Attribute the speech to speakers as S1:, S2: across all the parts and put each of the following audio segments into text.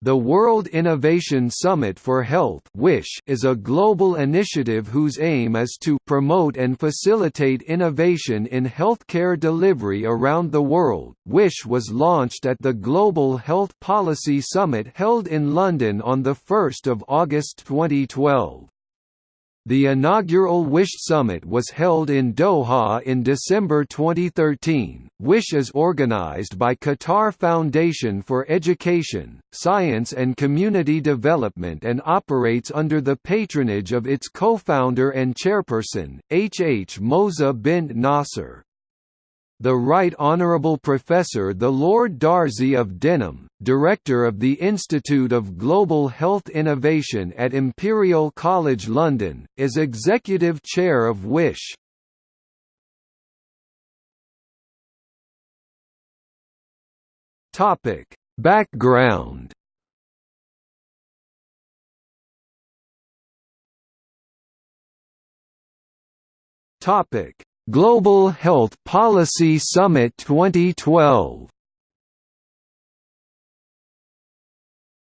S1: The World Innovation Summit for Health (WISH) is a global initiative whose aim is to promote and facilitate innovation in healthcare delivery around the world. WISH was launched at the Global Health Policy Summit held in London on 1 August 2012. The inaugural WISH Summit was held in Doha in December 2013. WISH is organized by Qatar Foundation for Education, Science and Community Development and operates under the patronage of its co-founder and chairperson, H. H. Moza bint Nasser. The Right Honourable Professor the Lord Darzi of Denham, Director of the Institute of Global Health Innovation at Imperial College London, is Executive Chair of WISH. Background Topic Global Health Policy Summit 2012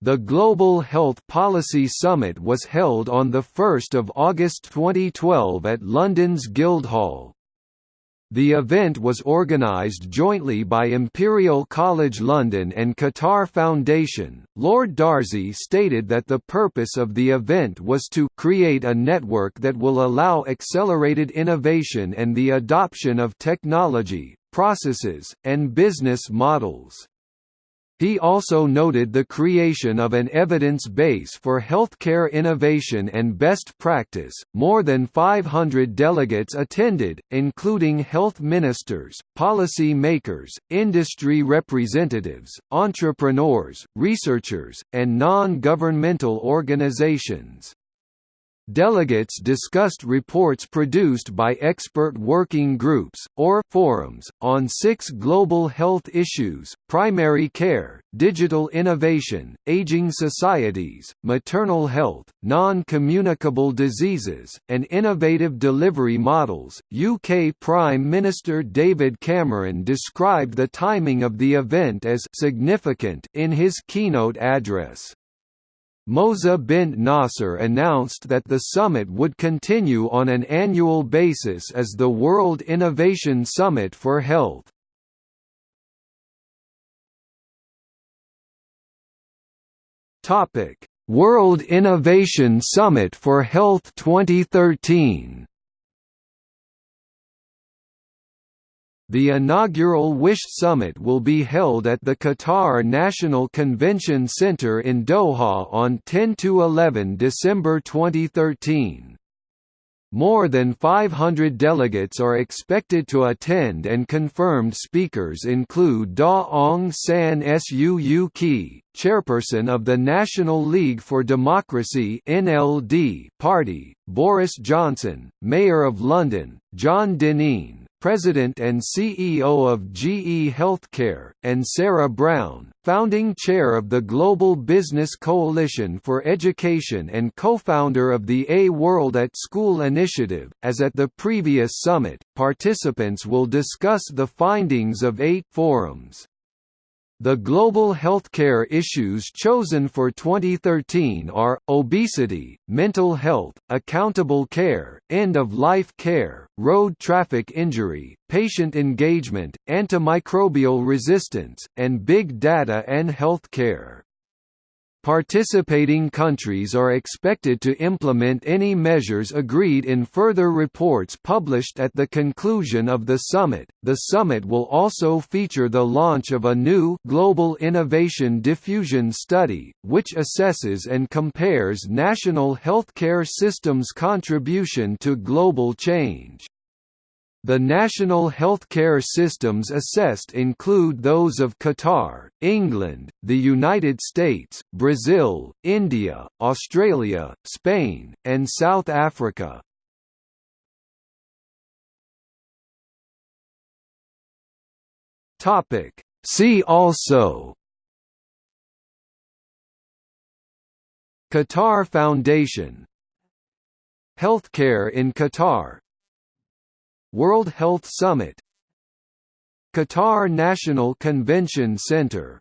S1: The Global Health Policy Summit was held on 1 August 2012 at London's Guildhall, the event was organised jointly by Imperial College London and Qatar Foundation. Lord Darzi stated that the purpose of the event was to create a network that will allow accelerated innovation and the adoption of technology, processes, and business models. He also noted the creation of an evidence base for healthcare innovation and best practice. More than 500 delegates attended, including health ministers, policy makers, industry representatives, entrepreneurs, researchers, and non governmental organizations. Delegates discussed reports produced by expert working groups, or forums, on six global health issues, primary care, digital innovation, aging societies, maternal health, non-communicable diseases, and innovative delivery models. UK Prime Minister David Cameron described the timing of the event as significant in his keynote address. Moza bint Nasser announced that the summit would continue on an annual basis as the World Innovation Summit for Health. World Innovation Summit for Health 2013 The inaugural WISH Summit will be held at the Qatar National Convention Center in Doha on 10–11 December 2013. More than 500 delegates are expected to attend and confirmed speakers include Daw Aung San Suu Kyi, chairperson of the National League for Democracy (NLD) party, Boris Johnson, Mayor of London, John Dineen, President and CEO of GE Healthcare, and Sarah Brown, founding chair of the Global Business Coalition for Education and co-founder of the A World at School initiative. As at the previous summit, participants will discuss the findings of eight forums. The global healthcare issues chosen for 2013 are, obesity, mental health, accountable care, end-of-life care, road traffic injury, patient engagement, antimicrobial resistance, and big data and healthcare. Participating countries are expected to implement any measures agreed in further reports published at the conclusion of the summit. The summit will also feature the launch of a new Global Innovation Diffusion Study, which assesses and compares national healthcare systems' contribution to global change. The national healthcare systems assessed include those of Qatar, England, the United States, Brazil, India, Australia, Spain, and South Africa. See also Qatar Foundation. Healthcare in Qatar World Health Summit Qatar National Convention Center